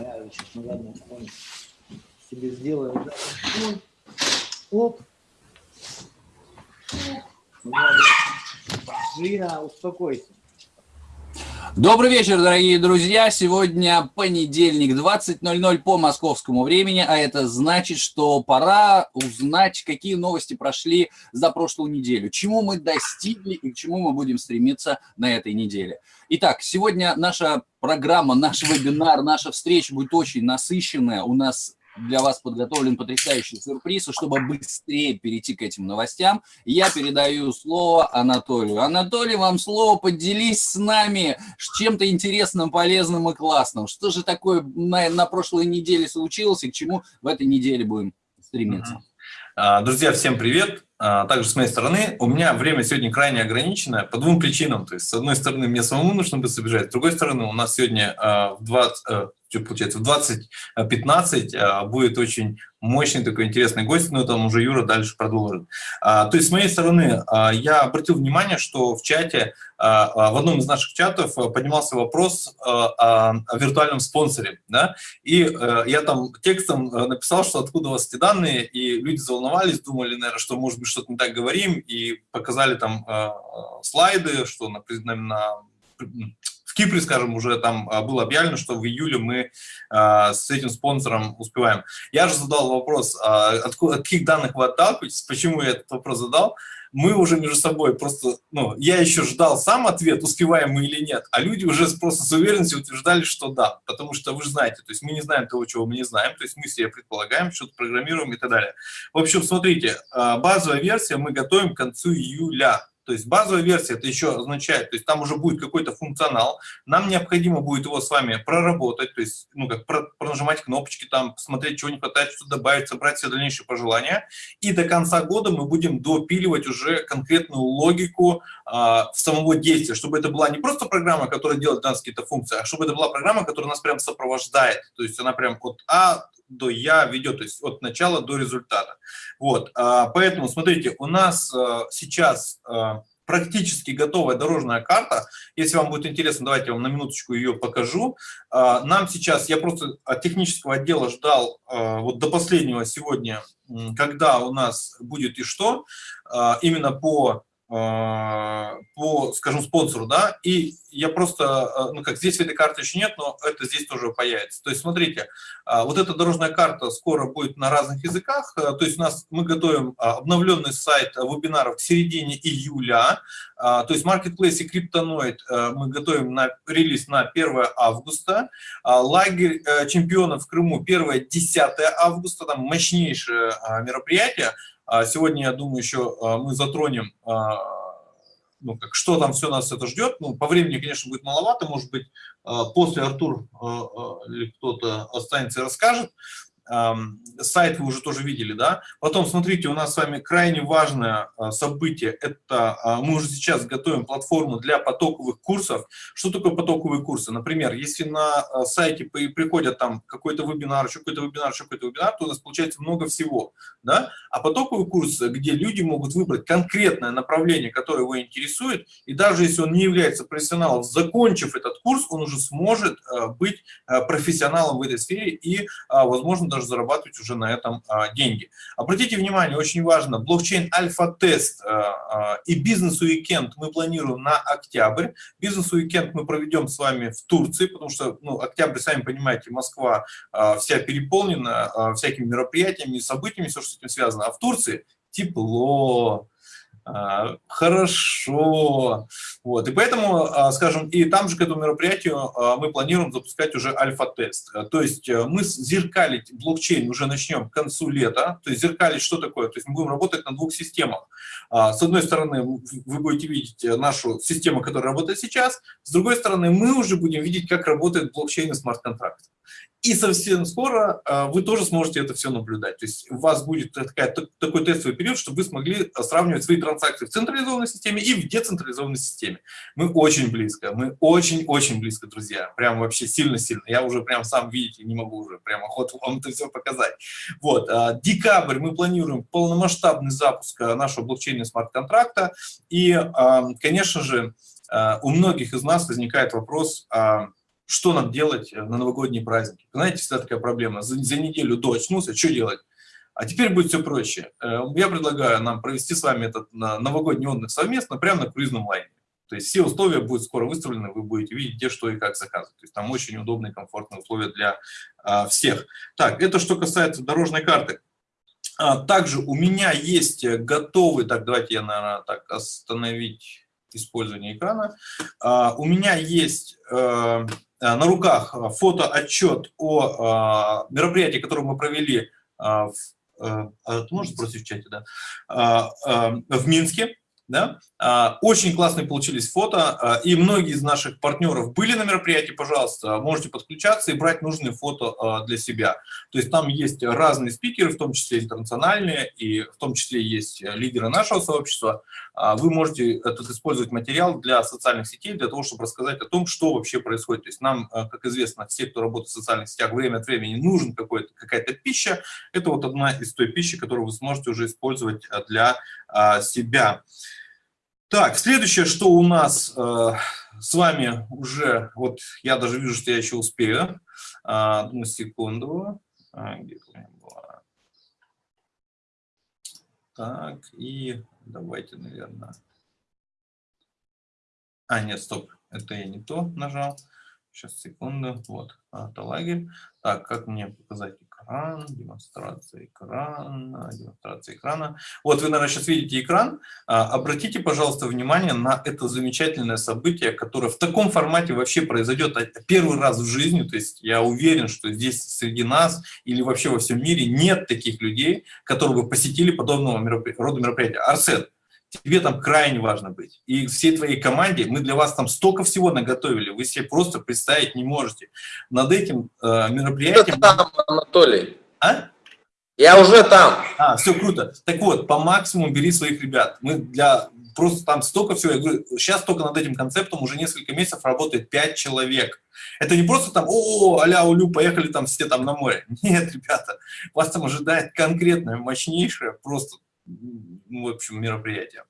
Я сейчас на заднем фоне себе сделаю. Да. Оп. Жира, успокойся. Добрый вечер, дорогие друзья. Сегодня понедельник, 20.00 по московскому времени, а это значит, что пора узнать, какие новости прошли за прошлую неделю, чему мы достигли и к чему мы будем стремиться на этой неделе. Итак, сегодня наша программа, наш вебинар, наша встреча будет очень насыщенная. У нас для вас подготовлен потрясающий сюрприз, и чтобы быстрее перейти к этим новостям, я передаю слово Анатолию. Анатолий, вам слово, поделись с нами чем-то интересным, полезным и классным. Что же такое на, на прошлой неделе случилось и к чему в этой неделе будем стремиться? А, друзья, всем привет! А, также с моей стороны, у меня время сегодня крайне ограничено по двум причинам. То есть, с одной стороны, мне самому нужно быстро бежать, с другой стороны, у нас сегодня а, в 20, что получается, в 20.15 а, будет очень мощный такой интересный гость, но там уже Юра дальше продолжит. А, то есть с моей стороны а, я обратил внимание, что в чате, в одном из наших чатов поднимался вопрос о, виртуальном спонсоре, да, и я там текстом написал, что откуда у вас эти данные, и люди заволновались, думали, наверное, что, может быть, что-то не так говорим, и показали там слайды, что на, на в Кипре, скажем, уже там а, было объявлено, что в июле мы а, с этим спонсором успеваем. Я же задал вопрос, а, откуда, от каких данных вы отталкиваетесь, почему я этот вопрос задал. Мы уже между собой просто, ну, я еще ждал сам ответ, успеваем мы или нет, а люди уже просто с уверенностью утверждали, что да, потому что вы же знаете, то есть мы не знаем того, чего мы не знаем, то есть мы себе предполагаем, что-то программируем и так далее. В общем, смотрите, базовая версия мы готовим к концу июля, то есть базовая версия это еще означает, то есть там уже будет какой-то функционал, нам необходимо будет его с вами проработать, то есть ну как пронажимать кнопочки, там посмотреть, чего не хватает, что добавить, собрать все дальнейшие пожелания. И до конца года мы будем допиливать уже конкретную логику а, самого действия, чтобы это была не просто программа, которая делает нас какие-то функции, а чтобы это была программа, которая нас прям сопровождает. То есть она прям от А до Я ведет, то есть от начала до результата. Вот, а, поэтому, смотрите, у нас а, сейчас а, практически готовая дорожная карта. Если вам будет интересно, давайте я вам на минуточку ее покажу. Нам сейчас, я просто от технического отдела ждал вот до последнего сегодня, когда у нас будет и что, именно по по, скажем, спонсору, да, и я просто, ну как, здесь этой карты еще нет, но это здесь тоже появится. То есть, смотрите, вот эта дорожная карта скоро будет на разных языках, то есть у нас мы готовим обновленный сайт вебинаров к середине июля, то есть Marketplace и Криптоноид мы готовим на релиз на 1 августа, лагерь чемпионов в Крыму 1-10 августа, там мощнейшее мероприятие, а сегодня, я думаю, еще а, мы затронем, а, ну, как, что там все нас это ждет. Ну, по времени, конечно, будет маловато, может быть, после Артур или кто-то останется и расскажет сайт вы уже тоже видели, да. Потом, смотрите, у нас с вами крайне важное а, событие, это а, мы уже сейчас готовим платформу для потоковых курсов. Что такое потоковые курсы? Например, если на а, сайте приходят там какой-то вебинар, еще какой-то вебинар, еще какой-то вебинар, то у нас получается много всего, да. А потоковый курс, где люди могут выбрать конкретное направление, которое его интересует, и даже если он не является профессионалом, закончив этот курс, он уже сможет быть профессионалом в этой сфере и, возможно, даже даже зарабатывать уже на этом а, деньги. Обратите внимание, очень важно, блокчейн альфа-тест а, а, и бизнес-уикенд мы планируем на октябрь. Бизнес-уикенд мы проведем с вами в Турции, потому что, ну, октябрь, сами понимаете, Москва вся переполнена всякими мероприятиями событиями, все, что с этим связано. А в Турции тепло, хорошо. Вот. И поэтому, а, скажем, и там же к этому мероприятию а, мы планируем запускать уже альфа-тест. То есть э, мы зеркалить блокчейн уже начнем к концу лета. То есть зеркалить что такое? То есть мы будем работать на двух системах. С одной стороны, вы будете видеть э, нашу систему, которая работает сейчас. С другой стороны, мы уже будем видеть, как работает блокчейн и смарт-контракт. И совсем скоро а, вы тоже сможете это все наблюдать. То есть у вас будет такая, такой тестовый период, чтобы вы смогли а, сравнивать свои транзакции в централизованной системе и в децентрализованной системе. Мы очень близко, мы очень-очень близко, друзья. Прям вообще сильно-сильно. Я уже прям сам, видите, не могу уже прям охоту вам это все показать. Вот, декабрь мы планируем полномасштабный запуск нашего блокчейна смарт-контракта. И, конечно же, у многих из нас возникает вопрос, что нам делать на новогодние праздники. Знаете, всегда такая проблема. За, за неделю до очнулся, что делать? А теперь будет все проще. Э, я предлагаю нам провести с вами этот новогодний отдых совместно прямо на круизном лайне. То есть все условия будут скоро выставлены, вы будете видеть, где, что и как заказывать. То есть там очень удобные, комфортные условия для а, всех. Так, это что касается дорожной карты. А, также у меня есть готовый, так, давайте я, наверное, так остановить использование экрана. А, у меня есть а, на руках фотоотчет о а, мероприятии, которое мы провели в, а, можно спросить в чате, да, в Минске. Да? А, очень классные получились фото, а, и многие из наших партнеров были на мероприятии, пожалуйста, можете подключаться и брать нужные фото а, для себя. То есть там есть разные спикеры, в том числе интернациональные, и в том числе есть лидеры нашего сообщества. Вы можете этот использовать материал для социальных сетей, для того, чтобы рассказать о том, что вообще происходит. То есть нам, как известно, все, кто работает в социальных сетях, время от времени нужен какая-то пища. Это вот одна из той пищи, которую вы сможете уже использовать для себя. Так, следующее, что у нас э, с вами уже, вот я даже вижу, что я еще успею. А, одну секунду. А, где была? Так, и давайте, наверное. А, нет, стоп, это я не то нажал. Сейчас, секунду. Вот, это лагерь. Так, как мне показать экран, демонстрация экрана, демонстрация экрана. Вот вы, наверное, сейчас видите экран. А, обратите, пожалуйста, внимание на это замечательное событие, которое в таком формате вообще произойдет первый раз в жизни. То есть я уверен, что здесь среди нас или вообще во всем мире нет таких людей, которые бы посетили подобного рода мероприятия. Арсет, тебе там крайне важно быть. И всей твоей команде, мы для вас там столько всего наготовили, вы себе просто представить не можете. Над этим э, мероприятием... Что там, Анатолий? А? Я уже там. А, все круто. Так вот, по максимуму бери своих ребят. Мы для... Просто там столько всего. Я говорю, сейчас только над этим концептом уже несколько месяцев работает 5 человек. Это не просто там, о, аля, улю, поехали там все там на море. Нет, ребята, вас там ожидает конкретное, мощнейшее, просто в общем, мероприятие.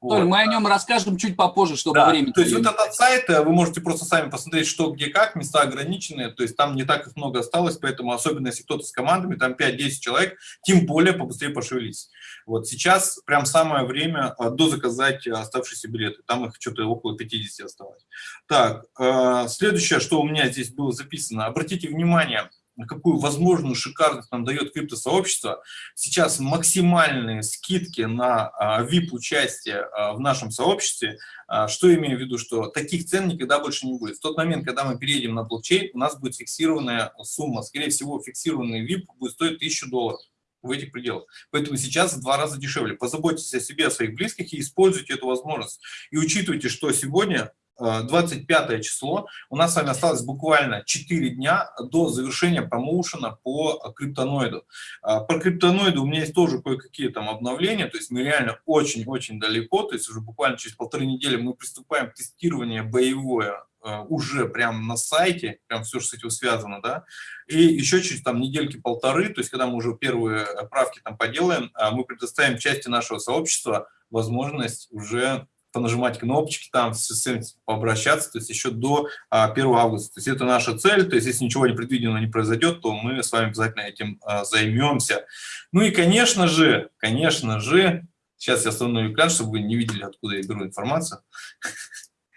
Вот. мы о нем расскажем чуть попозже, чтобы да, время... То есть вот этот сайт, э, вы можете просто сами посмотреть, что, где, как, места ограниченные, то есть там не так их много осталось, поэтому особенно если кто-то с командами, там 5-10 человек, тем более побыстрее пошевелись. Вот сейчас прям самое время э, дозаказать оставшиеся билеты, там их что-то около 50 осталось. Так, э, следующее, что у меня здесь было записано, обратите внимание, какую возможную шикарность нам дает криптосообщество. Сейчас максимальные скидки на VIP-участие а, в нашем сообществе. А, что имею в виду? Что таких цен никогда больше не будет. В тот момент, когда мы переедем на блокчейн, у нас будет фиксированная сумма. Скорее всего, фиксированный VIP будет стоить 1000 долларов в этих пределах. Поэтому сейчас в два раза дешевле. Позаботьтесь о себе, о своих близких и используйте эту возможность. И учитывайте, что сегодня 25 число. У нас с вами осталось буквально 4 дня до завершения промоушена по криптоноиду. А, по криптоноиду у меня есть тоже кое-какие там обновления, то есть мы реально очень-очень далеко, то есть уже буквально через полторы недели мы приступаем к тестированию боевое уже прямо на сайте, прям все, что с этим связано, да, и еще через там недельки-полторы, то есть когда мы уже первые правки там поделаем, мы предоставим части нашего сообщества возможность уже понажимать кнопочки, там с этим пообращаться, то есть еще до 1 а, августа. То есть это наша цель, то есть если ничего непредвиденного не произойдет, то мы с вами обязательно этим а, займемся. Ну и, конечно же, конечно же, сейчас я остановлю экран, чтобы вы не видели, откуда я беру информацию.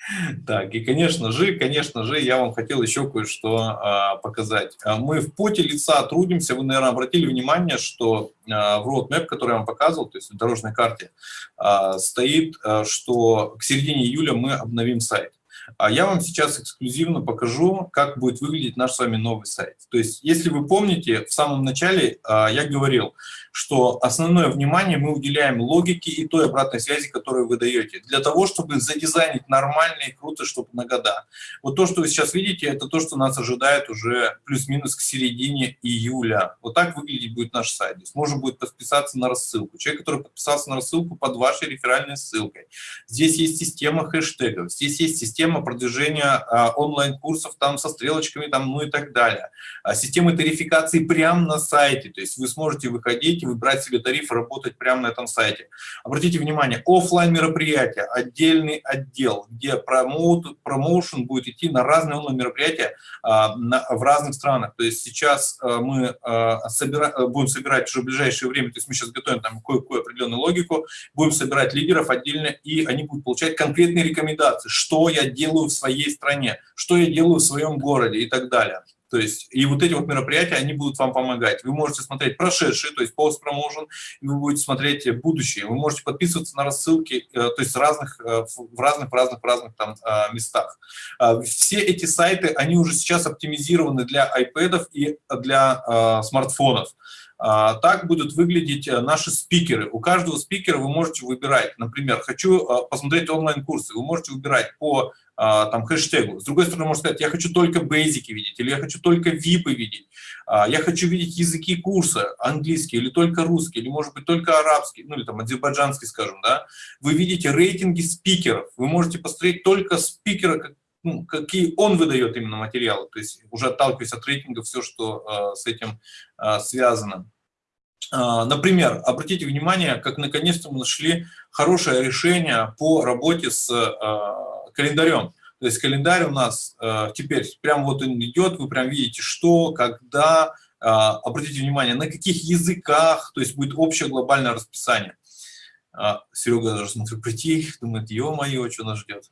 Так, и, конечно же, конечно же, я вам хотел еще кое-что а, показать. А, мы в поте лица трудимся. Вы, наверное, обратили внимание, что а, в roadmap, который я вам показывал, то есть в дорожной карте, а, стоит, а, что к середине июля мы обновим сайт. А я вам сейчас эксклюзивно покажу, как будет выглядеть наш с вами новый сайт. То есть, если вы помните, в самом начале а, я говорил, что основное внимание мы уделяем логике и той обратной связи, которую вы даете, для того, чтобы задизайнить нормально и круто, чтобы на года. Вот то, что вы сейчас видите, это то, что нас ожидает уже плюс-минус к середине июля. Вот так выглядеть будет наш сайт. Здесь можно будет подписаться на рассылку. Человек, который подписался на рассылку под вашей реферальной ссылкой. Здесь есть система хэштегов, здесь есть система система продвижения а, онлайн-курсов там со стрелочками, там, ну и так далее. А, система тарификации прямо на сайте, то есть вы сможете выходить, выбрать себе тариф, работать прямо на этом сайте. Обратите внимание, офлайн мероприятия, отдельный отдел, где промоут, промоушен будет идти на разные онлайн-мероприятия а, в разных странах. То есть сейчас мы собира, будем собирать уже в ближайшее время, то есть мы сейчас готовим там кое-какую определенную логику, будем собирать лидеров отдельно, и они будут получать конкретные рекомендации, что я делаю в своей стране, что я делаю в своем городе и так далее. То есть, и вот эти вот мероприятия, они будут вам помогать. Вы можете смотреть прошедшие, то есть пост-промоушен, и вы будете смотреть будущее. Вы можете подписываться на рассылки, э, то есть разных, э, в разных, в разных, в разных там э, местах. А, все эти сайты, они уже сейчас оптимизированы для iPad и для смартфонов. А, так будут выглядеть наши спикеры. У каждого спикера вы можете выбирать, например, хочу посмотреть онлайн-курсы, вы можете выбирать по а, там, хэштегу. С другой стороны, можно сказать, я хочу только бейзики видеть, или я хочу только випы видеть, а, я хочу видеть языки курса, английский, или только русский, или, может быть, только арабский, ну, или там азербайджанский, скажем, да. Вы видите рейтинги спикеров, вы можете посмотреть только спикера, ну, какие он выдает именно материалы, то есть уже отталкиваясь от рейтинга, все, что э, с этим э, связано. Например, обратите внимание, как наконец-то мы нашли хорошее решение по работе с календарем. То есть календарь у нас э, теперь прям вот он идет, вы прям видите, что, когда, обратите внимание, на каких языках, то есть будет общее глобальное расписание. Серега даже смотрю прийти, думает, ё-моё, что нас ждет.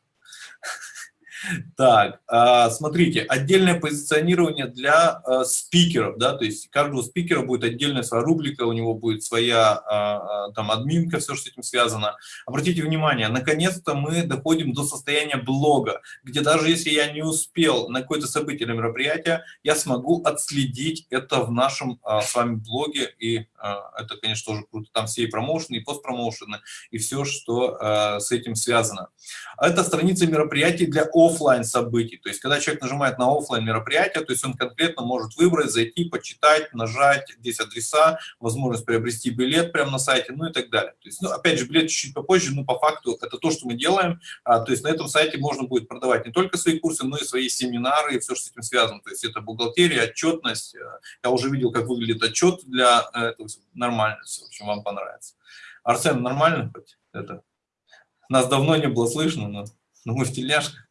Так, а, смотрите, отдельное позиционирование для а, спикеров, да, то есть каждого спикера будет отдельная своя рубрика, у него будет своя а, там админка, все, что с этим связано. Обратите внимание, наконец-то мы доходим до состояния блога, где даже если я не успел на какое-то событие или мероприятие, я смогу отследить это в нашем с вами блоге, и это, конечно, тоже круто, там все и промоушены, и постпромоушены, и все, что с этим связано. Это страница мероприятий для офф офлайн событий. То есть, когда человек нажимает на офлайн мероприятие, то есть он конкретно может выбрать, зайти, почитать, нажать, здесь адреса, возможность приобрести билет прямо на сайте, ну и так далее. То есть, ну, опять же, билет чуть-чуть попозже, но по факту это то, что мы делаем. А, то есть на этом сайте можно будет продавать не только свои курсы, но и свои семинары и все, что с этим связано. То есть это бухгалтерия, отчетность. Я уже видел, как выглядит отчет для этого. Нормально все, в общем, вам понравится. Арсен, нормально хоть это? Нас давно не было слышно, но, но мы в тельняшках.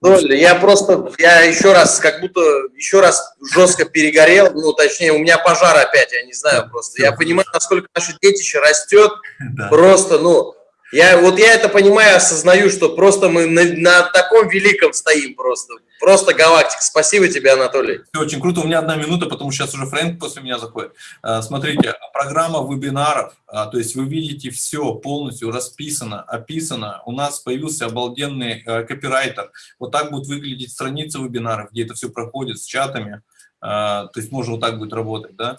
Доля, я просто, я еще раз, как будто еще раз жестко перегорел, ну, точнее, у меня пожар опять, я не знаю просто. Я понимаю, насколько наше детище растет, да. просто, ну, я, вот я это понимаю, осознаю, что просто мы на, на таком великом стоим просто. Просто галактика. Спасибо тебе, Анатолий. Очень круто. У меня одна минута, потому что сейчас уже Фрэнк после меня заходит. А, смотрите, программа вебинаров, а, то есть вы видите все полностью расписано, описано. У нас появился обалденный а, копирайтер. Вот так будет выглядеть страница вебинаров, где это все проходит с чатами. То есть можно вот так будет работать, да.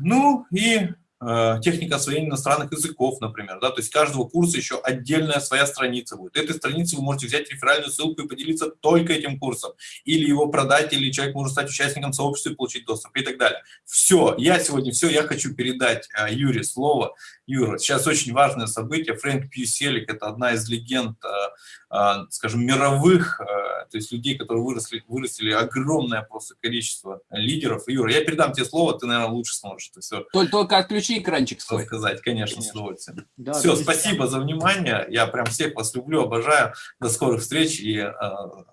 Ну и Э, техника освоения иностранных языков, например, да, то есть каждого курса еще отдельная своя страница будет. Этой странице вы можете взять реферальную ссылку и поделиться только этим курсом, или его продать, или человек может стать участником сообщества и получить доступ и так далее. Все, я сегодня все, я хочу передать э, Юре слово. Юра, сейчас очень важное событие. Фрэнк Пьюселик – это одна из легенд, э, э, скажем, мировых, э, то есть людей, которые выросли, вырастили огромное просто количество лидеров. Юра, я передам тебе слово, ты, наверное, лучше сможешь это все. Только, только отключи экранчик свой. Сказать, конечно, конечно. с удовольствием. Да, все, спасибо за внимание. Я прям всех вас люблю, обожаю. До скорых встреч и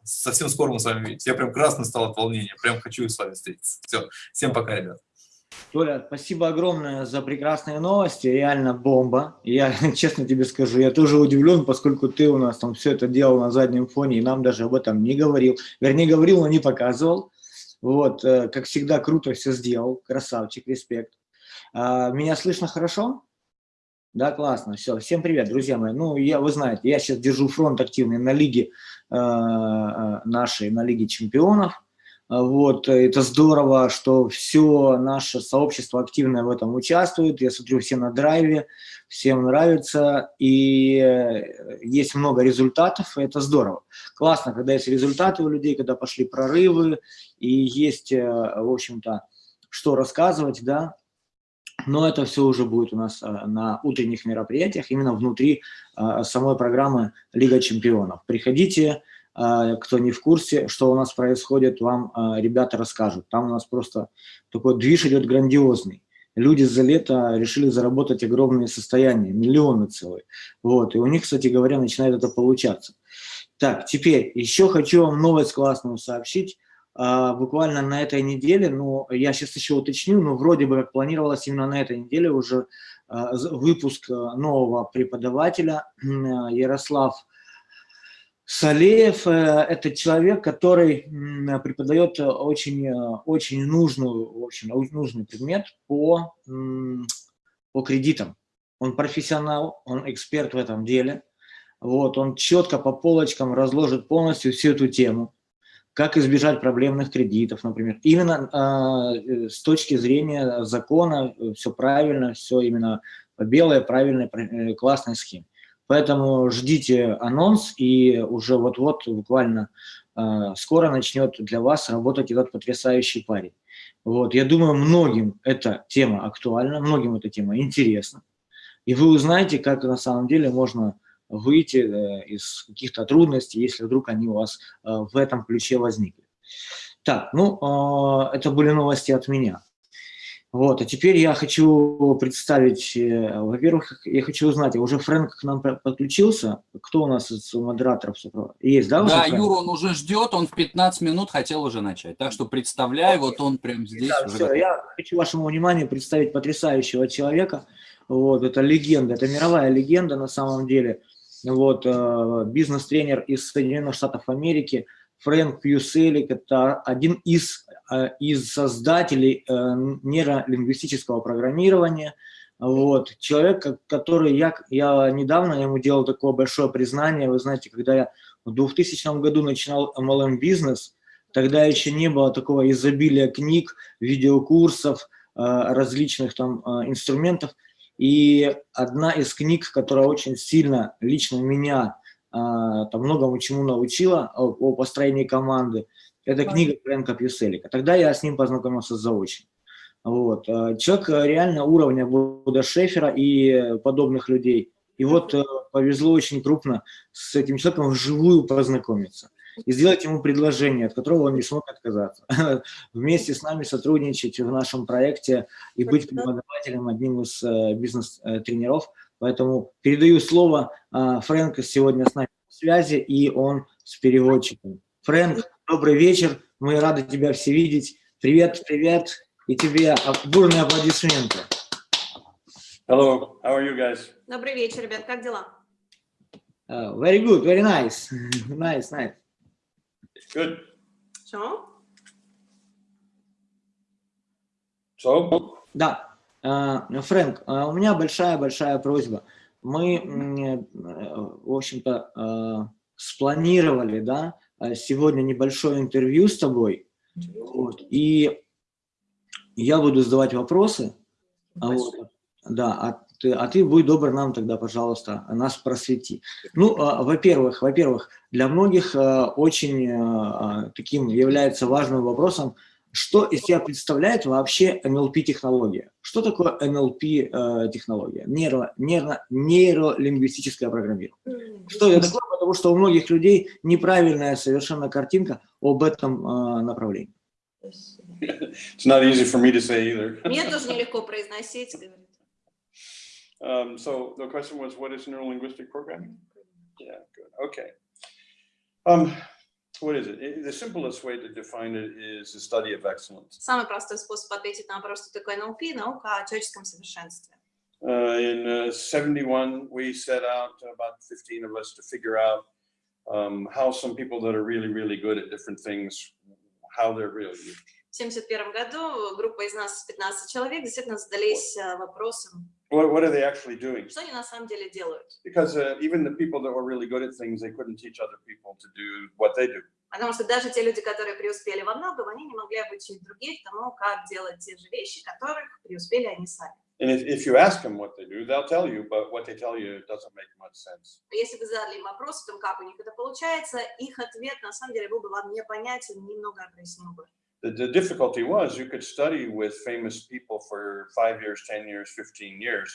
совсем скоро мы с вами увидимся. Я прям красный стал от волнения, прям хочу с вами встретиться. Все, всем пока, ребят. Толя, спасибо огромное за прекрасные новости, реально бомба. Я честно тебе скажу, я тоже удивлен, поскольку ты у нас там все это делал на заднем фоне, и нам даже об этом не говорил. Вернее, говорил, но не показывал. Вот, э, как всегда, круто все сделал, красавчик, респект. А, меня слышно хорошо? Да, классно, все. Всем привет, друзья мои. Ну, я, вы знаете, я сейчас держу фронт активный на лиге э, э нашей, на лиге чемпионов. А, вот, это здорово, что все наше сообщество активно в этом участвует. Я смотрю, все на драйве, всем нравится, и э, есть много результатов, и это здорово. Классно, когда есть результаты у людей, когда пошли прорывы, и есть, э, в общем-то, что рассказывать, да. но это все уже будет у нас на утренних мероприятиях, именно внутри самой программы Лига чемпионов. Приходите, кто не в курсе, что у нас происходит, вам ребята расскажут. Там у нас просто такой движ идет грандиозный. Люди за лето решили заработать огромные состояния, миллионы целые. Вот. И у них, кстати говоря, начинает это получаться. Так, теперь еще хочу вам новость классную сообщить. А, буквально на этой неделе, ну, я сейчас еще уточню, но вроде бы как планировалось именно на этой неделе уже а, выпуск а, нового преподавателя Ярослав Салеев. Э, это человек, который преподает очень, очень нужную, в общем, нужный предмет по, по кредитам. Он профессионал, он эксперт в этом деле. Вот, он четко по полочкам разложит полностью всю эту тему, как избежать проблемных кредитов, например. Именно э, с точки зрения закона э, все правильно, все именно белое, правильное, э, классная схема. Поэтому ждите анонс, и уже вот-вот, буквально э, скоро начнет для вас работать этот потрясающий парень. Вот, я думаю, многим эта тема актуальна, многим эта тема интересна. И вы узнаете, как на самом деле можно выйти э, из каких-то трудностей, если вдруг они у вас э, в этом ключе возникли. Так, ну, а, это были новости от меня. Вот, а теперь я хочу представить, э, во-первых, я хочу узнать, а уже Фрэнк к нам подключился? Кто у нас из модераторов? Есть, да? Да, Юра, он уже ждет, он в 15 минут хотел уже начать. Так что представляю, вот он прямо здесь. Да, все, я хочу вашему вниманию представить потрясающего человека. Вот, это легенда, это мировая легенда на самом деле – вот, э, бизнес-тренер из Соединенных Штатов Америки, Фрэнк Пьюселик, это один из, из создателей э, нейролингвистического программирования, вот, человек, который, я, я недавно ему делал такое большое признание, вы знаете, когда я в 2000 году начинал MLM-бизнес, тогда еще не было такого изобилия книг, видеокурсов, различных там инструментов, и одна из книг, которая очень сильно лично меня там многому чему научила о, о построении команды, это книга Фрэнка Пьюселика. Тогда я с ним познакомился заочно. Вот. А, человек реально уровня Буда Шефера и подобных людей. И вот э, повезло очень крупно с этим человеком вживую познакомиться и сделать ему предложение, от которого он не смог отказаться. Вместе с нами сотрудничать в нашем проекте и быть преподавателем, одним из э, бизнес-тренеров. Поэтому передаю слово э, Фрэнку сегодня с нами в связи, и он с переводчиком. Фрэнк, добрый вечер, мы рады тебя все видеть. Привет, привет, и тебе бурные аплодисменты. Hello, how are you guys? Добрый вечер, ребят, как дела? Uh, very good, very nice, nice, nice. Good. So? So? Да. Э, Фрэнк, э, у меня большая-большая просьба. Мы, в общем-то, спланировали, да, сегодня небольшое интервью с тобой, вот, и я буду задавать вопросы, вот, да, а ты, а ты будь добр нам тогда, пожалуйста, нас просвети. Ну, а, во-первых, во-первых, для многих а, очень а, таким является важным вопросом, что из себя представляет вообще NLP-технология? Что такое NLP-технология? Нейро, нейро, нейролингвистическое программирование. Что это такое? Потому что у многих людей неправильная совершенно картинка об этом направлении. It's not easy for me to say either. Мне тоже нелегко произносить, Um, so the question was, what is neurolinguistic programming? Yeah, good. Okay. Um, what is it? The simplest way to define it is the study of excellence. Самый простой способ ответить на вопрос, что такое НЛП, наука о человеческом совершенстве. Uh, in uh, 71, we set out, about 15 of us, to figure out um, how some people that are really, really good at different things, how they're really. В 71 году группа из нас, 15 человек, действительно задались вопросом, What, what are they actually doing? Что они на самом деле делают? Because uh, even the people that were really good at things, they couldn't teach other people to do what they do. Потому что даже те люди, которые преуспели во многом, они не могли обучить других тому, как делать те же вещи, которых преуспели они сами. And if, if you ask them what they do, they'll tell you, but what they tell you doesn't make much sense. Если вы задали им вопрос о том, как у них это получается, их ответ на самом деле был бы вам непонятен, немного объяснил бы. The, the difficulty was you could study with famous people for five years, 10 years, 15 years,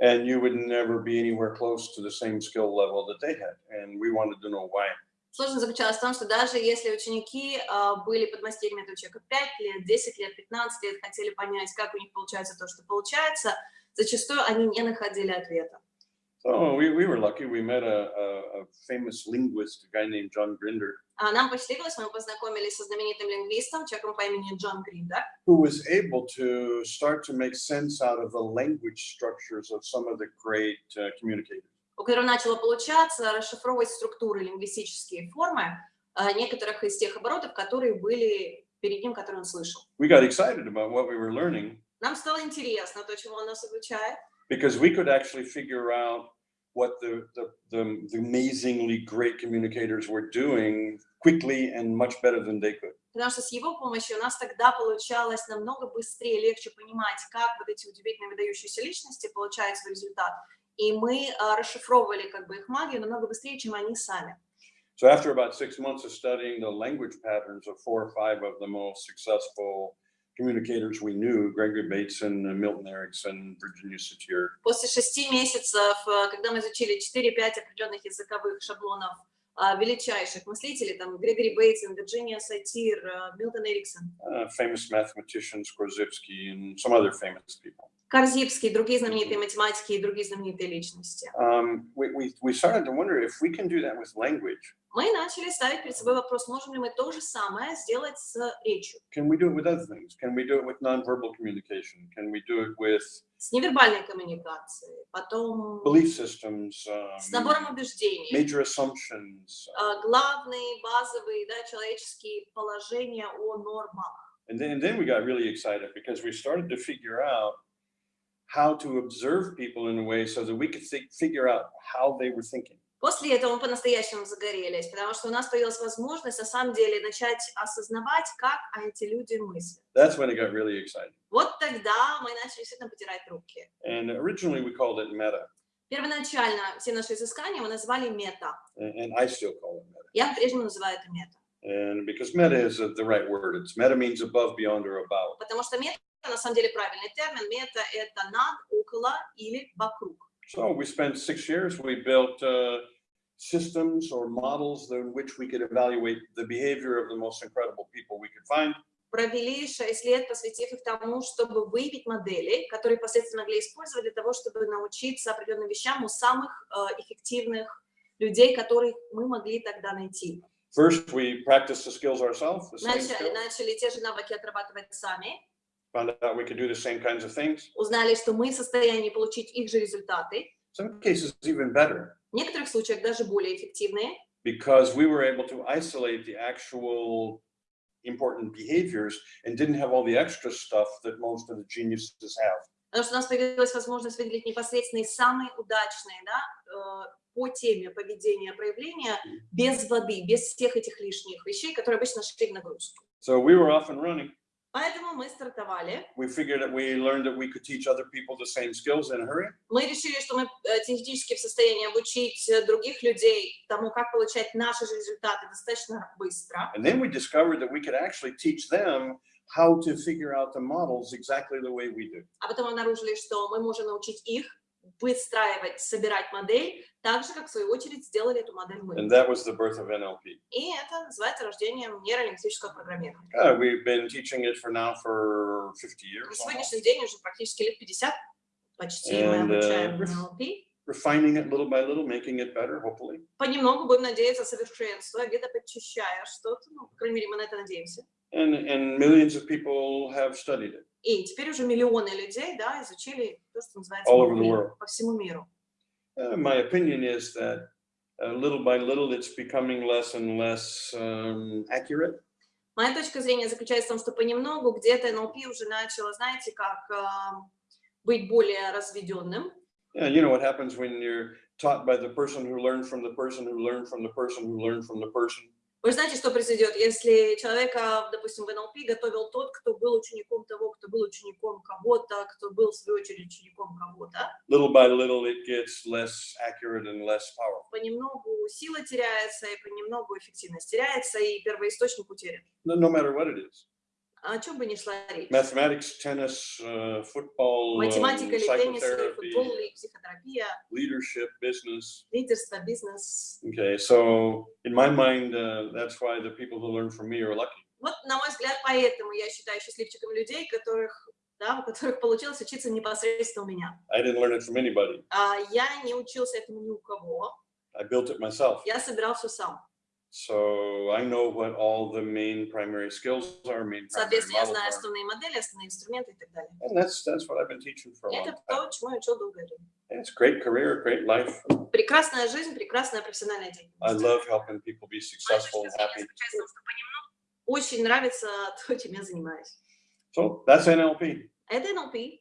and you would never be anywhere close to the same skill level that they had. And we wanted to know why. Сложность заключалась в том, что даже если ученики э, были подмастерьями этого человека 5 лет, 10 лет, 15 лет, хотели понять, как у них получается то, что получается, зачастую они не находили ответа. So we, we were lucky. We met a, a, a famous linguist, a guy named John Grinder, А нам посчастливилось, мы познакомились со знаменитым лингвистом, человеком по имени Джон Гриндер, who was able to start to make sense out of the language structures of some of the great uh, communicators. у которого начало получаться расшифровывать структуры, лингвистические формы э, некоторых из тех оборотов, которые были перед ним, которые он слышал. We got excited about what we were learning Нам стало интересно то, чему он нас обучает, because we could actually figure out what the, the, the, the amazingly great communicators were doing quickly and much better than they could. потому что с его помощью у нас тогда получалось намного быстрее, легче понимать, как вот эти удивительные выдающиеся личности получают свой результат. И мы а, расшифровывали как бы их магию намного быстрее, чем они сами. So after about six months of studying the language patterns of four or five of the most successful communicators we knew, Gregory Bateson, uh, Milton Erickson, Virginia Satir, После шести месяцев, э, когда мы изучили 4-5 определенных языковых шаблонов а, величайших мыслителей, там Грегори Бейтсон, Вирджиния Сатир, э, Милтон Эриксон, uh, famous mathematicians, Korzybski, and some other famous people. Корзибский, другие знаменитые математики и другие знаменитые личности. Um, we, we, we started to wonder if we can do that with language, Мы начали ставить перед собой вопрос, можем ли мы то же самое сделать с речью, can we do it with other things? Can we do it with nonverbal communication? Can we do it with с невербальной коммуникацией, потом belief systems, с um, набором убеждений, major assumptions? а, главные, базовые, да, человеческие положения о нормах. And then, and then we got really excited because we started to figure out how to observe people in a way so that we could thi- figure out how they were thinking. После этого мы по-настоящему загорелись, потому что у нас появилась возможность на самом деле начать осознавать, как эти люди мыслят. That's when it got really exciting. Вот тогда мы начали действительно потирать руки. And originally we called it meta, Первоначально все наши изыскания мы назвали мета. and, and I still call it meta. Я по-прежнему называю это мета. And because meta is uh, the right word, it's meta means above, beyond, or about. Потому что мета на самом деле правильный термин. Мета – это над, около или вокруг. So we spent six years, we built uh, systems or models in which we could evaluate the behavior of the most incredible people we could find. Провели 6 лет, посвятив их тому, чтобы выявить модели, которые впоследствии могли использовать для того, чтобы научиться определенным вещам у самых э, эффективных людей, которых мы могли тогда найти. First, we practiced the skills ourselves, the Начали, skills, начали те же навыки отрабатывать сами, found out we could do the same kinds of things. узнали, что мы в состоянии получить их же результаты, Some cases even better, в некоторых случаях даже более эффективные, because we were able to isolate the actual important behaviors and didn't have all the extra stuff that most of the geniuses have. потому что у нас появилась возможность выделить непосредственные самые удачные да, э, по теме поведения, проявления, без воды, без всех этих лишних вещей, которые обычно шли в нагрузку. So we were off and running. Поэтому мы стартовали. We figured that we learned that we could teach other people the same skills in a hurry. Мы решили, что мы э, теоретически в состоянии обучить э, других людей тому, как получать наши же результаты достаточно быстро. And then we discovered that we could actually teach them how to figure out the models exactly the way we do. А потом обнаружили, что мы можем научить их выстраивать, собирать модель, так же, как в свою очередь сделали эту модель мы. And that was the birth of NLP. И это называется рождением нейролингвистического программирования. Uh, we've been teaching it for now for 50 На years, almost, сегодняшний день уже практически лет 50 почти мы And, uh, обучаем ref- NLP. refining it little by little, making it better, hopefully. Понемногу будем надеяться совершенствовать, где-то подчищая что-то, ну, по крайней мере, мы на это надеемся. And, and millions of people have studied it. И теперь уже миллионы людей, да, изучили то, что называется All over the NLP world. по всему миру. Uh, my opinion is that uh, little by little, it's becoming less and less um, accurate. Моя точка зрения заключается в том, что понемногу где-то NLP уже начало, знаете, как а, быть более разведенным. Yeah, you know what happens when you're taught by the person who learned from the person who learned from the person who learned from the person. Вы же знаете, что произойдет, если человека, допустим, в NLP готовил тот, кто был учеником того, кто был учеником кого-то, кто был, в свою очередь, учеником кого-то. Little by little, it gets less accurate and less powerful. Понемногу сила теряется, и понемногу эффективность теряется, и первоисточник утерян. No, no matter what it is. О чем бы ни шла речь. Mathematics, tennis, uh, football, um, Математика или теннис, или футбол, или психотерапия, leadership, business. лидерство, бизнес. Okay, so in my mind, uh, that's why the people who learn from me are lucky. Вот, на мой взгляд, поэтому я считаю счастливчиком людей, которых, да, у которых получилось учиться непосредственно у меня. I didn't learn it from anybody. А я не учился этому ни у кого, I built it myself. я собирал все сам. So I know what all the main primary skills are, main primary Соответственно, я models знаю are. основные модели, основные инструменты и так далее. And that's, that's what I've been teaching for a И long это time. то, чему я учил долгое время. And It's great career, great life. Прекрасная жизнь, прекрасная профессиональная I деятельность. love helping people be Моя successful точка and зрения happy. заключается в том, что понемногу очень нравится то, чем я занимаюсь. So that's NLP. Это NLP.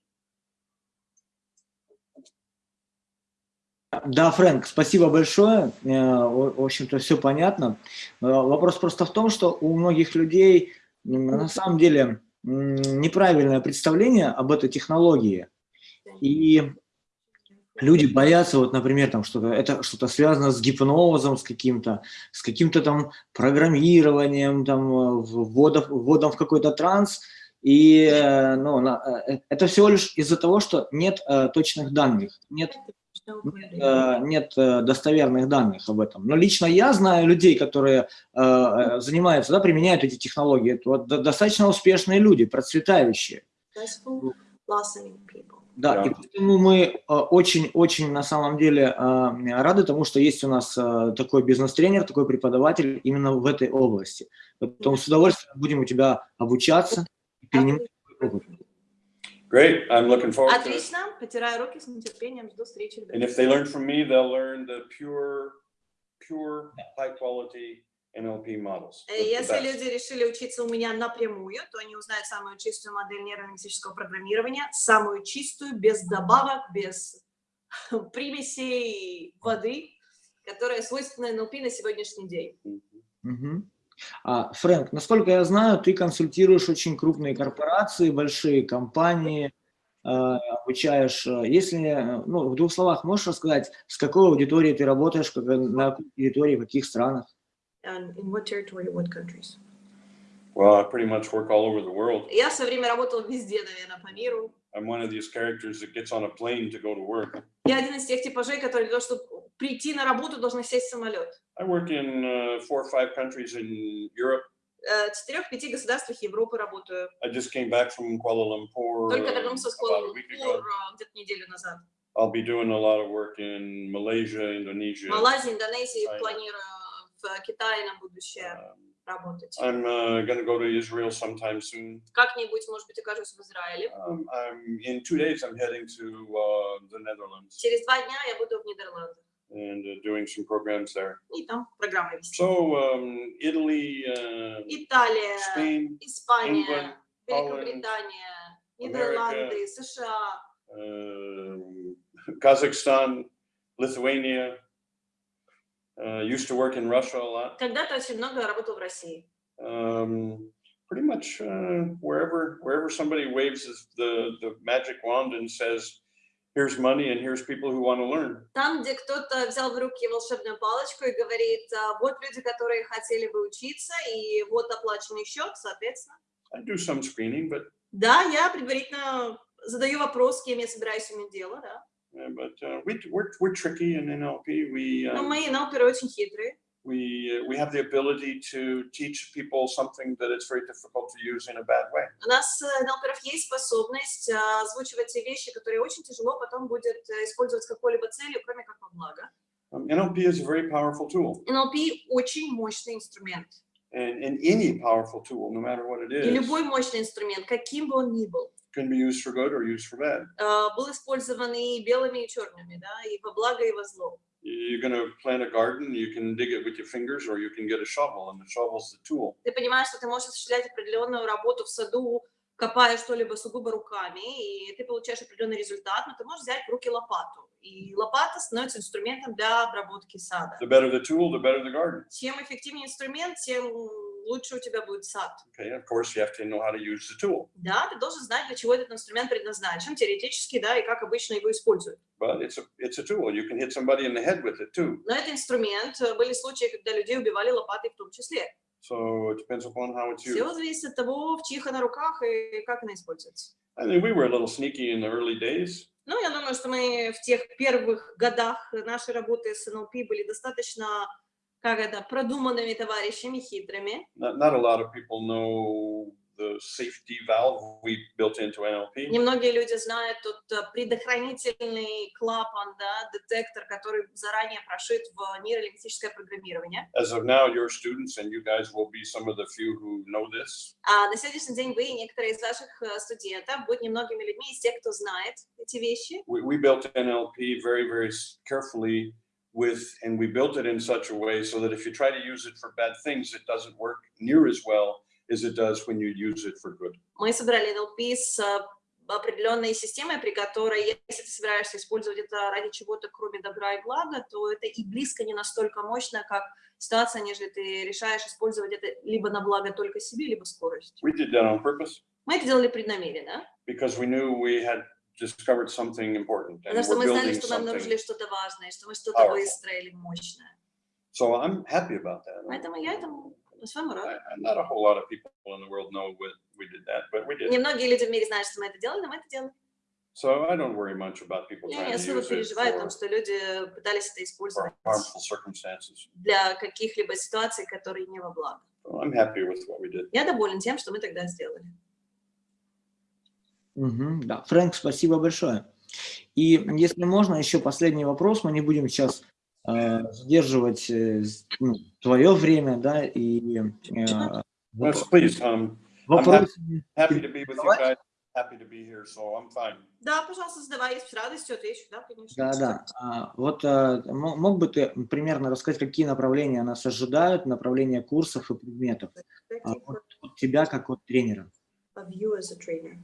Да, Фрэнк, спасибо большое. Э, В общем-то, все понятно. Э, Вопрос просто в том, что у многих людей на самом деле неправильное представление об этой технологии. И люди боятся, вот, например, там что-то, это что-то связано с гипнозом, с каким-то, с каким-то там программированием, там, э, вводом, вводом в какой-то транс. И ну, это всего лишь из-за того, что нет точных данных, нет нет э, достоверных данных об этом. Но лично я знаю людей, которые э, э, занимаются, да, применяют эти технологии. Это вот до- достаточно успешные люди, процветающие. Да, Да. и поэтому мы очень-очень на самом деле э, рады тому, что есть у нас э, такой бизнес-тренер, такой преподаватель именно в этой области. Поэтому с удовольствием будем у тебя обучаться и перенимать опыт. Great. I'm looking forward to it. Отлично, потираю руки с нетерпением, жду встречи. ребята. And if they learn from me, they'll learn the pure, pure, high quality NLP models. Э, the Если best. люди решили учиться у меня напрямую, то они узнают самую чистую модель нейролингвистического программирования, самую чистую, без добавок, без примесей воды, которая свойственна НЛП на сегодняшний день. Мгм. А, Фрэнк, насколько я знаю, ты консультируешь очень крупные корпорации, большие компании, э, обучаешь. э, Если, э, ну, в двух словах можешь рассказать, с какой аудиторией ты работаешь, как- на какой территории, в каких странах? And in what territory, what countries? Well, I pretty much work all over the world. Я в свое время работала везде, наверное, по миру. I'm one of these characters that gets on a plane to go to work. Я один из тех типажей, которые для того, чтобы прийти на работу, должны сесть в самолет. I work in uh, four or five countries in Europe. Э, четырех-пяти государствах Европы работаю. I just came back from Kuala Lumpur Только вернулся с Куала-Лумпур где-то неделю назад. I'll be doing a lot of work in Malaysia, Indonesia. Малайзии, Индонезии China. планирую в Китае на будущее Um, работать. I'm uh, going to go to Israel sometime soon. Как-нибудь, может быть, окажусь в Израиле. Um, I'm in two days. I'm heading to uh, the Netherlands Через два дня я буду в Нидерландах. and uh, doing some programs there. И там программы вести. So um, Italy, uh, Италия, Spain, Испания, England, Великобритания, Нидерланды, США, um Kazakhstan, Lithuania. Uh, used to work in Russia a lot. Когда-то очень много работал в России. Um, pretty much uh, wherever wherever somebody waves his- the the magic wand and says, "Here's money and here's people who want to learn." Там, где кто-то взял в руки волшебную палочку и говорит, «А, вот люди, которые хотели бы учиться, и вот оплаченный счет, соответственно. I do some screening, but Да, я предварительно задаю вопрос, с кем я собираюсь иметь дело, да. uh, but uh, we we're we're tricky in NLP. We Но um, мои налперы очень хитрые. We we have the ability to teach people something that it's very difficult to use in a bad way. У нас, э, налперов, есть способность а, озвучивать те вещи, которые очень тяжело потом будет э, использовать какой-либо целью, кроме как во благо. Um, NLP is a very powerful tool, NLP очень мощный инструмент. and, and any powerful tool, no matter what it И is, любой мощный инструмент, каким бы он ни был, can be used for good or used for bad. э, был использован и белыми, и черными, да, и во благо, и во зло. You're going to plant a garden, you can dig it with your fingers, or you can get a shovel, and the shovel's the tool. Ты понимаешь, что ты можешь осуществлять определенную работу в саду, копая что-либо сугубо руками, и ты получаешь определенный результат, но ты можешь взять в руки лопату. И лопата становится инструментом для обработки сада. The better the tool, the better the garden. Чем эффективнее инструмент, тем лучше у тебя будет сад. Okay, of course, you have to know how to use the tool, Да, ты должен знать, для чего этот инструмент предназначен, теоретически, да, и как обычно его используют. but it's a it's a tool. You can hit somebody in the head with it too. Но это инструмент. Были случаи, когда людей убивали лопатой в том числе. So it depends upon how it's used. Все зависит от того, в чьих она руках и как она используется. I think we were a little sneaky in the early days. Ну, я думаю, что мы в тех первых годах нашей работы с НЛП были достаточно, как это, продуманными товарищами, хитрыми. Not, not a lot of people know the safety valve we built into NLP. Немногие люди знают тот э, предохранительный клапан, да, детектор, который заранее прошит в нейролингвистическое программирование. As of now, your students and you guys will be some of the few who know this. А на сегодняшний день вы и некоторые из ваших э, студентов будут немногими людьми из тех, кто знает эти вещи. We, we built NLP very, very carefully with, and we built it in such a way so that if you try to use it for bad things, it doesn't work near as well as it does when you use it for good. Мы собрали NLP с э, определенной системой, при которой, если ты собираешься использовать это ради чего-то, кроме добра и блага, то это и близко не настолько мощно, как ситуация, нежели ты решаешь использовать это либо на благо только себе, либо скорость. We did that on purpose Мы это делали преднамеренно, because we knew we had discovered something important and потому что мы знали, что нам обнаружили что-то важное, что мы что-то выстроили мощное. So I'm happy about that. Поэтому я этому по-своему рад. Not a whole lot of people in the world know what we did that, but we did. Немногие люди в мире знают, что мы это делали, но мы это делали. So I don't worry much about people Я не особо переживаю о том, что люди пытались это использовать для каких-либо ситуаций, которые не во благо. I'm happy with what we did. Я доволен тем, что мы тогда сделали. Мгм, да, Фрэнк, спасибо большое. И если можно, еще последний вопрос. Мы не будем сейчас э, задерживать э, ну, твое время, да, и э, Yes, воп- please. Um, вопросы. happy to be with you guys. Happy to be here, so I'm fine. Да, пожалуйста, задавай, с радостью отвечу, да, конечно. Да, да. А, вот а, мо- мог бы ты примерно рассказать, какие направления нас ожидают, направления курсов и предметов а, от, от тебя как от тренера? Of you as a trainer.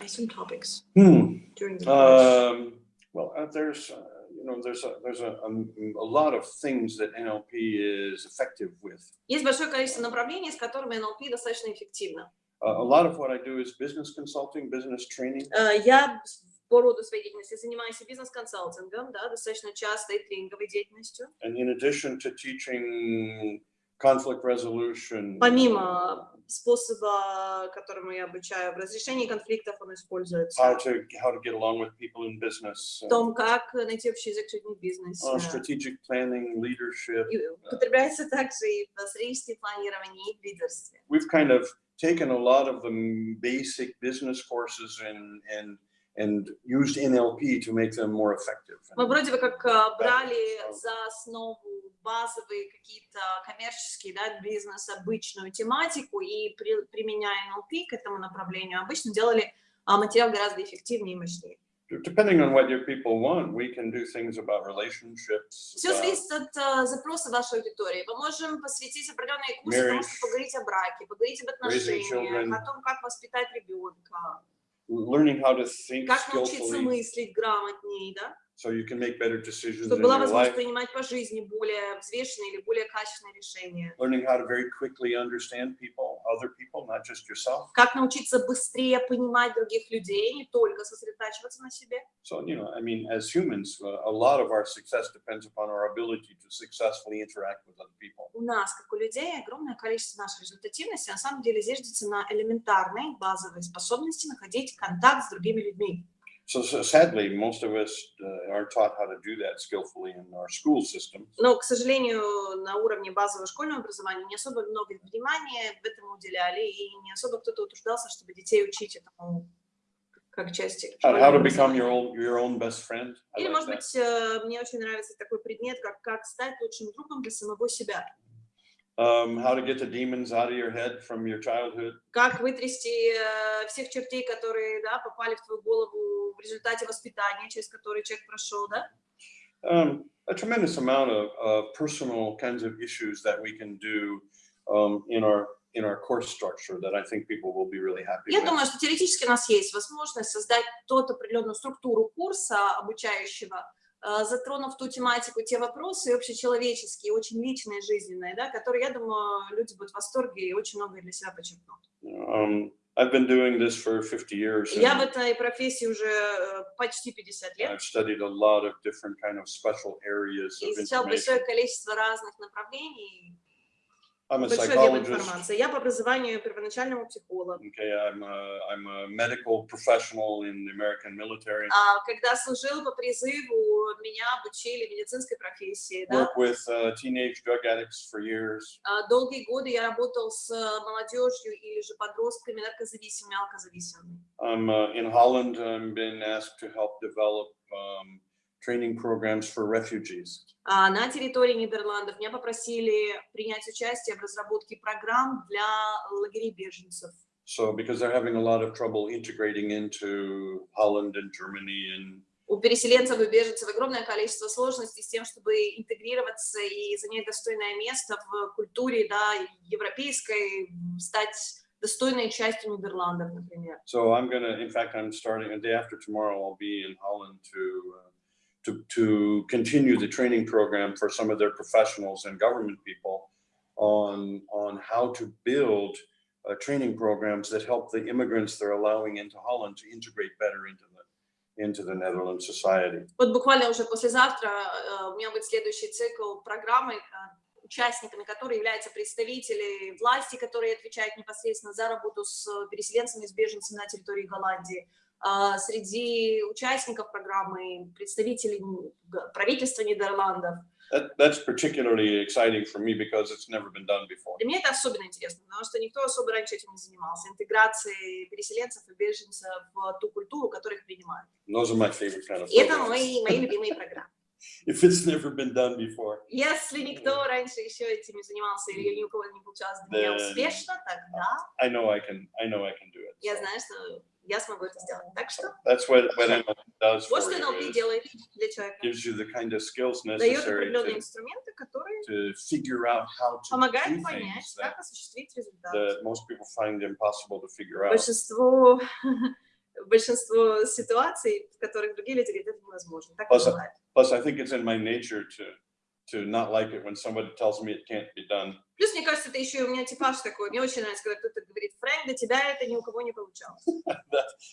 I assume topics Hmm. during the course. Um, well, uh, there's, uh, you know, there's a, there's a, um, a lot of things that NLP is effective with. Есть большое количество направлений, с которыми NLP достаточно эффективно. Uh, a lot of what I do is business consulting, business training. Э, Я по роду своей деятельности занимаюсь и бизнес-консалтингом, да, достаточно часто и тренинговой деятельностью. And in addition to teaching conflict resolution, Помимо способа, которому я обучаю в разрешении конфликтов, он используется. how to how to get along with people in business, В uh, том, как найти общий язык с людьми в бизнесе. uh, strategic planning, leadership. И употребляется также и в стратегическом планировании, и в лидерстве. We've kind of taken a lot of the basic business courses and and and used NLP to make them more effective. Мы вроде бы как э, брали за основу базовые какие-то коммерческие, да, бизнес, обычную тематику и при- применяя NLP к этому направлению, обычно делали а, материал гораздо эффективнее и мощнее. Depending on what your people want, we can do things about relationships. Все зависит от э, запроса вашей аудитории. Мы можем посвятить определенные курсы тому, Marriage. чтобы поговорить о браке, поговорить об отношениях, о том, как воспитать ребенка, learning how to think как научиться мыслить грамотнее, да? So you can make better decisions чтобы была возможность принимать по жизни более взвешенные или более качественные решения. Learning how to very quickly understand people, other people, not just yourself. Как научиться быстрее понимать других людей, не только сосредотачиваться на себе. So, you know, I mean, as humans, uh, a lot of our success depends upon our ability to successfully interact with other people. У нас, как у людей, огромное количество нашей результативности на самом деле зиждется на элементарной базовой способности находить контакт с другими людьми. So, so sadly, most of us uh, aren't taught how to do that skillfully in our school system. Но, к сожалению, на уровне базового школьного образования не особо много внимания этому уделяли, и не особо кто-то утруждался, чтобы детей учить этому как части How, to become your own, your own best friend. I Или, like может that. быть, э, мне очень нравится такой предмет, как как стать лучшим другом для самого себя. Um, how to get the demons out of your head from your childhood. Как вытрясти э, всех чертей, которые да, попали в твою голову в результате воспитания, через которые человек прошел, да? Um, a tremendous amount of uh, personal kinds of issues that we can do um, in our in our course structure that I think people will be really happy Я with. думаю, что теоретически у нас есть возможность создать тот определенную структуру курса обучающего, э, затронув ту тематику, те вопросы общечеловеческие, очень личные, жизненные, да, которые, я думаю, люди будут в восторге и очень многое для себя подчеркнут. Um, I've been doing this for 50 years. Я в этой профессии уже э, почти 50 лет. I've studied a lot of different kind of special areas и of изучал большое количество разных направлений. I'm a большой объем psychologist. информации. Я по образованию первоначальному психолог. Okay, I'm a, I'm a medical professional in the American military. А, когда служил по призыву, меня обучили медицинской профессии. Да? Work with uh, teenage drug addicts for years. А, Долгие годы я работал с э, молодежью или же подростками наркозависимыми, алкозависимыми. I'm uh, in Holland. I'm been asked to help develop um, training programs for refugees. А на территории Нидерландов меня попросили принять участие в разработке программ для лагерей беженцев. So because they're having a lot of trouble integrating into Holland and Germany and У переселенцев и беженцев огромное количество сложностей с тем, чтобы интегрироваться и занять достойное место в культуре да, европейской, стать достойной частью Нидерландов, например. So I'm gonna, in fact, I'm starting a day after tomorrow. I'll be in Holland to uh, to to continue the training program for some of their professionals and government people on on how to build uh, training programs that help the immigrants they're allowing into Holland to integrate better into the into the Netherlands society. Вот буквально уже послезавтра э, у меня будет следующий цикл программы, э, участниками которой являются представители власти, которые отвечают непосредственно за работу с переселенцами, с беженцами на территории Голландии. А Среди участников программы представители г- правительства Нидерландов. That, that's particularly exciting for me because it's never been done before. Для меня это особенно интересно, потому что никто особо раньше этим не занимался. Интеграцией переселенцев и беженцев в ту культуру, которую их принимают. Those are my favorite kind of это мои, мои любимые программы. If it's never been done before, Если никто раньше еще этим не занимался или ни у кого не получалось для меня успешно, тогда I know I can. I know I can do it. я знаю, что я смогу это сделать. Так что that's what what NLP does вот for что you. NLP is делает для человека. gives you the kind of skills Дает necessary определенные to, инструменты, которые to figure out how to do помогают понять, things that, как осуществить результат. that most people find impossible to figure out. Большинство, большинство ситуаций, в которых другие люди говорят, это невозможно. Так не Просто- бывает. Plus, I think it's in my nature to to not like it when somebody tells me it can't be done. Плюс, мне кажется, это еще и у меня типаж такой. Мне очень нравится, когда кто-то говорит, Фрэнк, до тебя это ни у кого не получалось.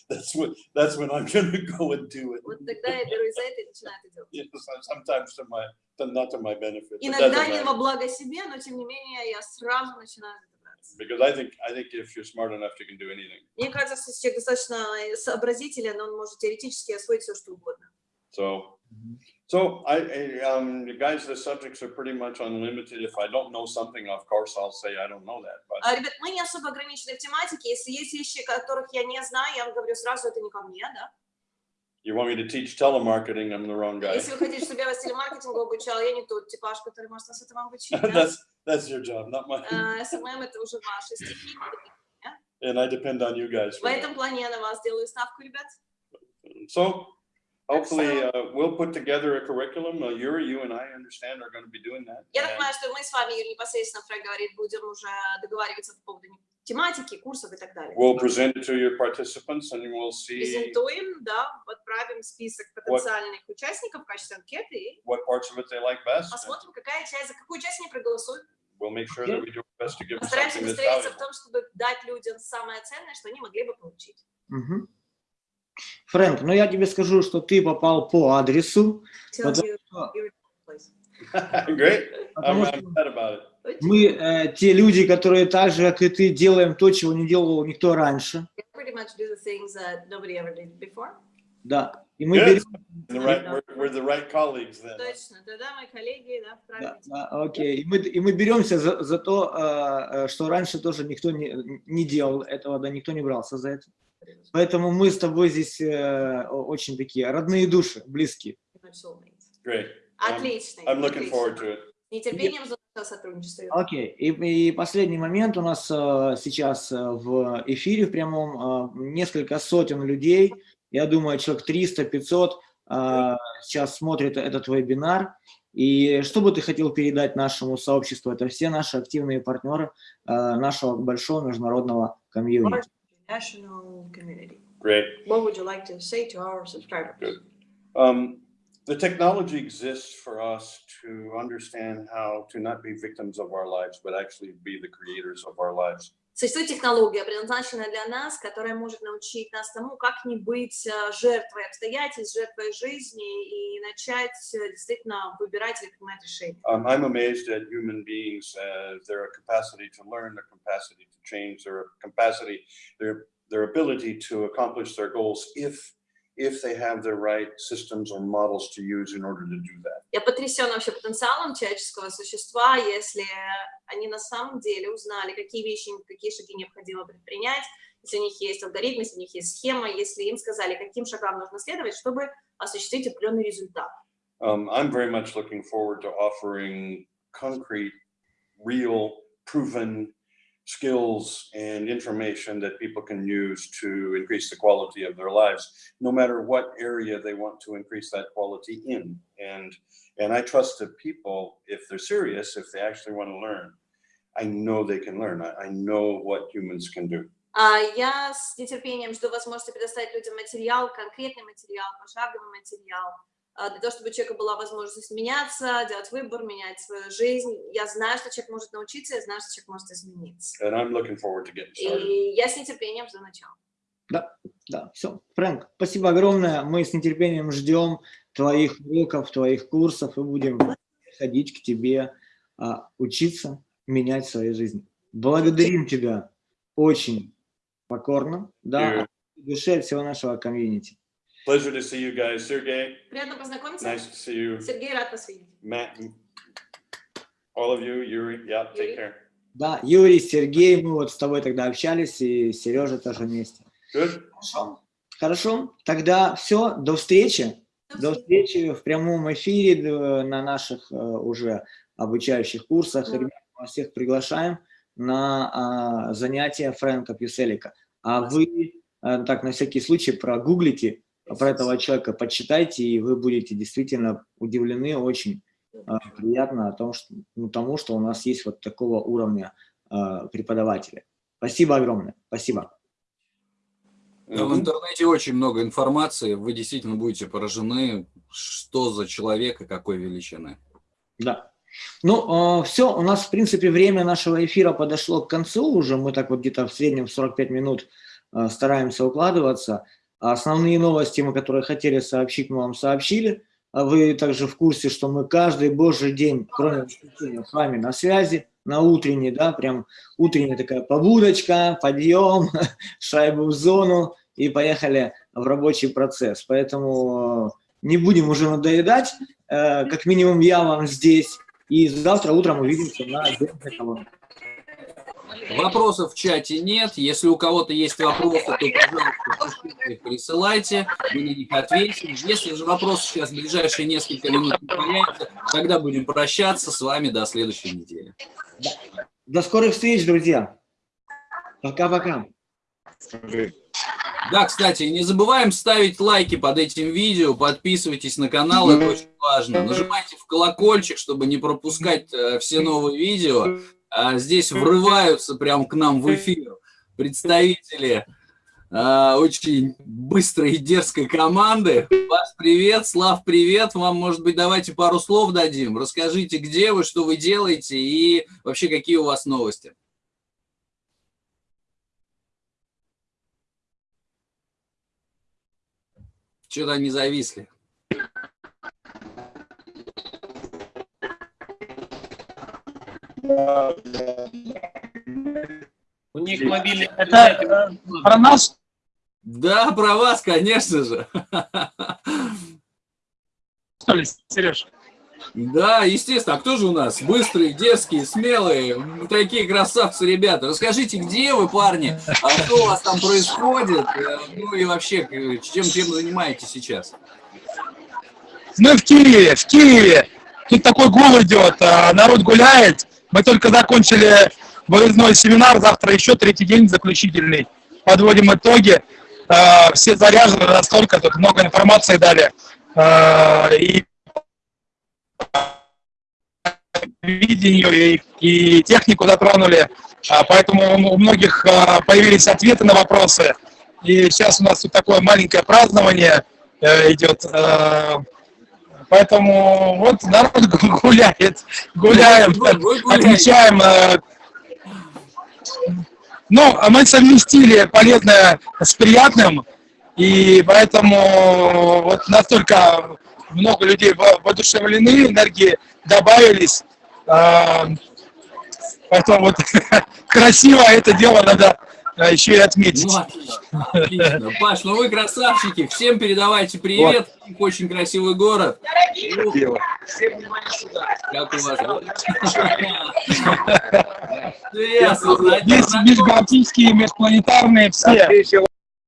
That's when I'm gonna go and do it. Вот тогда я берусь за это и начинаю это делать. Sometimes to my to, not to my benefit. Иногда не во благо себе, но тем не менее я сразу начинаю. Because I think I think if you're smart enough, you can do anything. Мне кажется, если человек достаточно сообразителен, он может теоретически освоить все, что угодно. So, so I, I, um, you guys, the subjects are pretty much unlimited. If I don't know something, of course, I'll say I don't know that. But А, ребят, мы не особо ограничены в тематике. Если есть вещи, которых я не знаю, я вам говорю сразу, это не ко мне, да? you want me to teach telemarketing, I'm the wrong guy. Если вы хотите, чтобы я вас телемаркетингу обучала, я не тот типаж, который может вас этому обучить. да? that's that's your job, not mine. А, SMM это уже ваши стихи. And I depend on you guys. В For that. этом плане я на вас делаю ставку, ребят. So, hopefully, uh, we'll put together a curriculum. Uh, Yuri, you and I understand are going to be doing that. Я так понимаю, что мы с вами, Юрий, непосредственно, Фрэг говорит, будем уже договариваться по поводу тематики, курсов и так далее. We'll present it to your participants, and we'll see Презентуем, да, отправим список потенциальных участников в качестве анкеты what parts of it they like best. посмотрим, какая часть, за какую часть они проголосуют. We'll make sure that we do our best to give them Постараемся something that's удостовериться в valuable. том, чтобы дать людям самое ценное, что они могли бы получить. Мгм. Фрэнк, ну я тебе скажу, что ты попал по адресу, потому что мы э, те люди, которые так же, как и ты, делаем то, чего не делал никто раньше. Да. И мы Good. берем... The right, we're, we're the right colleagues then. Точно, тогда мои коллеги, да, Да, правильно. да, окей. И мы, и мы беремся за, за то, э, э, что раньше тоже никто не, не делал этого, да, никто не брался за это. Поэтому мы с тобой здесь э, очень такие родные души, близкие. Great. Отлично. I'm looking отлично. forward to it. Нетерпением жду нашего сотрудничества. Окей. И, и последний момент у нас э, сейчас э, в эфире в прямом э, несколько сотен людей, я думаю, человек 300-500 э, сейчас смотрит этот вебинар. И что бы ты хотел передать нашему сообществу? Это все наши активные партнеры э, нашего большого международного комьюнити. National community. Great. What would you like to say to our subscribers? Good. Um, the technology exists for us to understand how to not be victims of our lives, but actually be the creators of our lives. Существует технология, предназначенная для нас, которая может научить нас тому, как не быть э, жертвой обстоятельств, жертвой жизни и начать э, действительно выбирать или принимать решения. Um, I'm amazed at human beings as their capacity to learn, their capacity to change, their capacity, their, their ability to accomplish their goals if if they have the right systems or models to use in order to do that. Я потрясен вообще потенциалом человеческого существа, если они на самом деле узнали, какие вещи, какие шаги необходимо предпринять, если у них есть алгоритм, если у них есть схема, если им сказали, каким шагам нужно следовать, чтобы осуществить определенный результат. Um, I'm very much looking forward to offering concrete, real, proven skills and information that people can use to increase the quality of their lives, no matter what area they want to increase that quality in. And, and I trust that people, if they're serious, if they actually want to learn, I know they can learn. I, I know what humans can do. Я с нетерпением жду возможности предоставить людям материал, конкретный материал, пошаговый материал, для того, чтобы у человека была возможность меняться, делать выбор, менять свою жизнь. Я знаю, что человек может научиться, я знаю, что человек может измениться. And I'm looking forward to getting started. И я с нетерпением жду начала. Да, да, все. Фрэнк, спасибо огромное. Мы с нетерпением ждем твоих уроков, твоих курсов и будем ходить к тебе, а, учиться, менять свою жизнь. Благодарим тебя очень покорно, да, душе всего нашего комьюнити. Pleasure to see you guys. Sergey, Приятно познакомиться. nice to see you. Сергей, рад вас видеть. Matt, all of you, Yuri, yeah, take Yuri. care. Да, Юрий, Сергей, мы вот с тобой тогда общались, и Сережа тоже вместе. Good? Хорошо. Хорошо, тогда все, до встречи. До встречи в прямом эфире д- на наших э, уже обучающих курсах. Ребят, мы вас всех приглашаем на а, занятия Фрэнка Пьюселика. А вы э, так на всякий случай прогуглите про этого человека, почитайте, и вы будете действительно удивлены очень а, приятно о том, что, ну, тому, что у нас есть вот такого уровня а, преподавателя. Спасибо огромное. Спасибо. Да, в интернете очень много информации, вы действительно будете поражены, что за человек и какой величины. Да. Ну, все, у нас, в принципе, время нашего эфира подошло к концу уже. Мы так вот где-то в среднем 45 минут э, стараемся укладываться. А Основные новости, мы, которые хотели сообщить, мы вам сообщили. А Вы также в курсе, что мы каждый божий день, кроме воскресенья, с вами на связи, на утренней, да, прям утренняя такая побудочка, подъем, шайбу в зону и поехали в рабочий процесс. Поэтому э, не будем уже надоедать, Э, как минимум я вам здесь, и завтра утром увидимся на отдельной колонке. Вопросов в чате нет. Если у кого-то есть вопросы, то, пожалуйста, пишите присылайте, мы на них ответим. Если же вопросы сейчас в ближайшие несколько минут не появятся, тогда будем прощаться с вами до следующей недели. До скорых встреч, друзья. Пока-пока. Да, кстати, не забываем ставить лайки под этим видео, подписывайтесь на канал, это очень важно. Нажимайте в колокольчик, чтобы не пропускать э, все новые видео. А здесь врываются прям к нам в эфир представители э, очень быстрой и дерзкой команды. Вас привет, Слав, привет. Вам, может быть, давайте пару слов дадим. Расскажите, где вы, что вы делаете и вообще какие у вас новости. Что-то они зависли. У них мобильный Это про нас, Да, про вас, конечно же. что ли, Сереж? Да, естественно. А кто же у нас? Быстрые, дерзкие, смелые, такие красавцы ребята. Расскажите, где вы, парни? А что у вас там происходит? Э, Ну и вообще, чем, чем занимаетесь сейчас? Мы в Киеве, в Киеве. Тут такой гул идет, а, народ гуляет. Мы только закончили выездной семинар, завтра еще третий день заключительный. Подводим итоги. А, Все заряжены настолько, тут много информации дали. А, И видению и, технику затронули, А, поэтому у многих а, появились ответы на вопросы. И сейчас у нас тут такое маленькое празднование э, идет. Э, Поэтому вот народ гуляет, гуляем, Вы- вы гуляете. отмечаем. э, Ну, мы совместили полезное с приятным, и поэтому вот настолько много людей воодушевлены, энергии добавились. А, поэтому вот красиво это дело надо а, еще и отметить. Ну, отлично, отлично. Паш, ну вы красавчики, всем передавайте привет, вот. очень красивый город. Ну, всем внимание сюда. Как у вас? Есть межгалактические, межпланетарные, все.